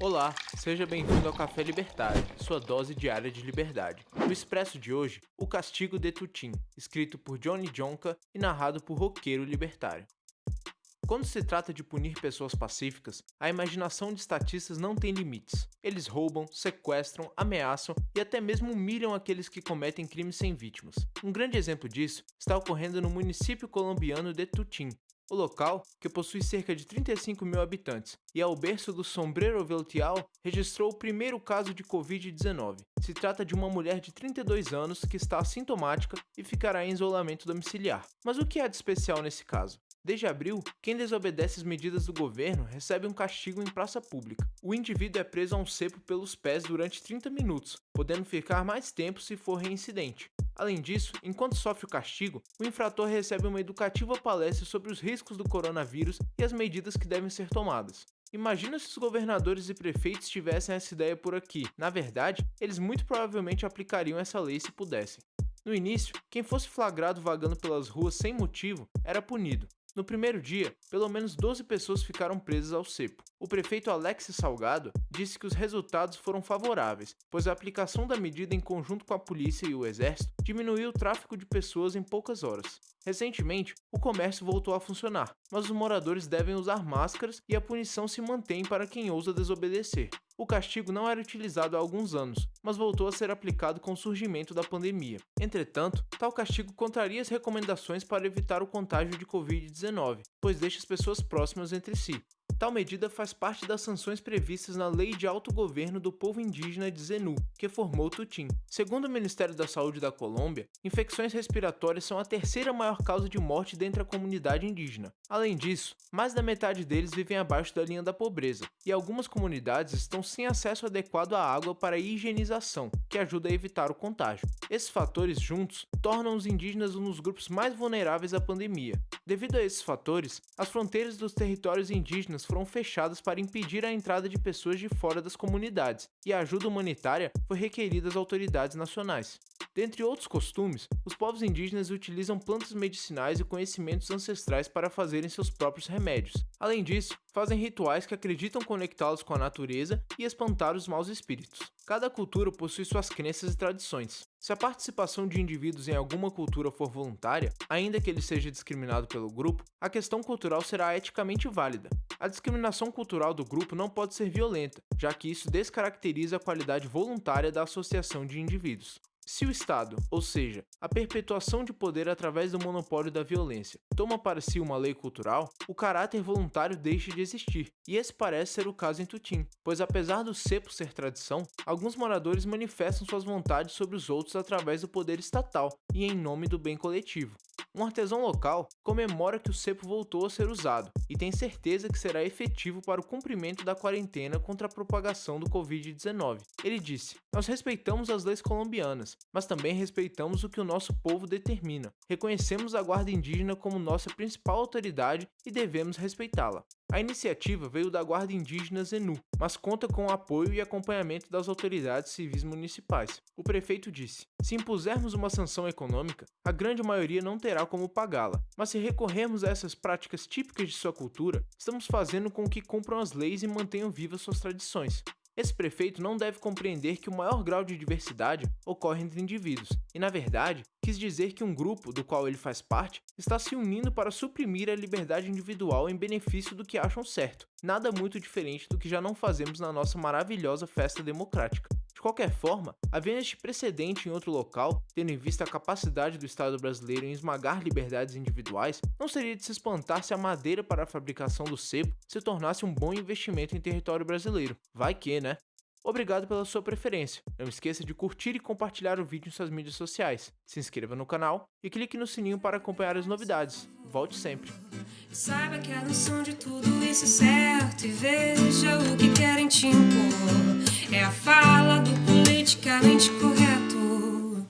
Olá, seja bem-vindo ao Café Libertário, sua dose diária de liberdade. No Expresso de hoje, O Castigo de Tutim, escrito por Johnny Jonka e narrado por Roqueiro Libertário. Quando se trata de punir pessoas pacíficas, a imaginação de estatistas não tem limites. Eles roubam, sequestram, ameaçam e até mesmo humilham aqueles que cometem crimes sem vítimas. Um grande exemplo disso está ocorrendo no município colombiano de Tutim, o local, que possui cerca de 35 mil habitantes e é o berço do Sombrero Veltial, registrou o primeiro caso de Covid-19. Se trata de uma mulher de 32 anos que está assintomática e ficará em isolamento domiciliar. Mas o que há de especial nesse caso? Desde abril, quem desobedece as medidas do governo recebe um castigo em praça pública. O indivíduo é preso a um cepo pelos pés durante 30 minutos, podendo ficar mais tempo se for reincidente. Além disso, enquanto sofre o castigo, o infrator recebe uma educativa palestra sobre os riscos do coronavírus e as medidas que devem ser tomadas. Imagina se os governadores e prefeitos tivessem essa ideia por aqui. Na verdade, eles muito provavelmente aplicariam essa lei se pudessem. No início, quem fosse flagrado vagando pelas ruas sem motivo era punido, no primeiro dia, pelo menos 12 pessoas ficaram presas ao cepo. O prefeito Alex Salgado disse que os resultados foram favoráveis, pois a aplicação da medida em conjunto com a polícia e o exército diminuiu o tráfico de pessoas em poucas horas. Recentemente, o comércio voltou a funcionar, mas os moradores devem usar máscaras e a punição se mantém para quem ousa desobedecer. O castigo não era utilizado há alguns anos, mas voltou a ser aplicado com o surgimento da pandemia. Entretanto, tal castigo contraria as recomendações para evitar o contágio de Covid-19, pois deixa as pessoas próximas entre si. Tal medida faz parte das sanções previstas na Lei de Autogoverno do Povo Indígena de Zenu, que formou Tutim. Segundo o Ministério da Saúde da Colômbia, infecções respiratórias são a terceira maior causa de morte dentre a comunidade indígena. Além disso, mais da metade deles vivem abaixo da linha da pobreza, e algumas comunidades estão sem acesso adequado à água para higienização, que ajuda a evitar o contágio. Esses fatores juntos tornam os indígenas um dos grupos mais vulneráveis à pandemia. Devido a esses fatores, as fronteiras dos territórios indígenas foram fechadas para impedir a entrada de pessoas de fora das comunidades, e a ajuda humanitária foi requerida às autoridades nacionais. Dentre outros costumes, os povos indígenas utilizam plantas medicinais e conhecimentos ancestrais para fazerem seus próprios remédios. Além disso, fazem rituais que acreditam conectá-los com a natureza e espantar os maus espíritos. Cada cultura possui suas crenças e tradições. Se a participação de indivíduos em alguma cultura for voluntária, ainda que ele seja discriminado pelo grupo, a questão cultural será eticamente válida. A discriminação cultural do grupo não pode ser violenta, já que isso descaracteriza a qualidade voluntária da associação de indivíduos. Se o Estado, ou seja, a perpetuação de poder através do monopólio da violência, toma para si uma lei cultural, o caráter voluntário deixa de existir, e esse parece ser o caso em Tutim, pois apesar do cepo ser tradição, alguns moradores manifestam suas vontades sobre os outros através do poder estatal e em nome do bem coletivo. Um artesão local comemora que o cepo voltou a ser usado e tem certeza que será efetivo para o cumprimento da quarentena contra a propagação do Covid-19. Ele disse: Nós respeitamos as leis colombianas, mas também respeitamos o que o nosso povo determina. Reconhecemos a Guarda Indígena como nossa principal autoridade e devemos respeitá-la. A iniciativa veio da Guarda Indígena Zenu, mas conta com o apoio e acompanhamento das autoridades civis municipais. O prefeito disse: Se impusermos uma sanção econômica, a grande maioria não terá como pagá-la, mas se recorrermos a essas práticas típicas de sua cultura, estamos fazendo com que cumpram as leis e mantenham vivas suas tradições. Esse prefeito não deve compreender que o maior grau de diversidade ocorre entre indivíduos, e na verdade, quis dizer que um grupo, do qual ele faz parte, está se unindo para suprimir a liberdade individual em benefício do que acham certo, nada muito diferente do que já não fazemos na nossa maravilhosa festa democrática. De qualquer forma, havendo este precedente em outro local, tendo em vista a capacidade do Estado brasileiro em esmagar liberdades individuais, não seria de se espantar se a madeira para a fabricação do sebo se tornasse um bom investimento em território brasileiro. Vai que, né? Obrigado pela sua preferência. Não esqueça de curtir e compartilhar o vídeo em suas mídias sociais. Se inscreva no canal e clique no sininho para acompanhar as novidades. Volte sempre. Saiba que a noção de tudo isso é certo e veja o que querem te. É a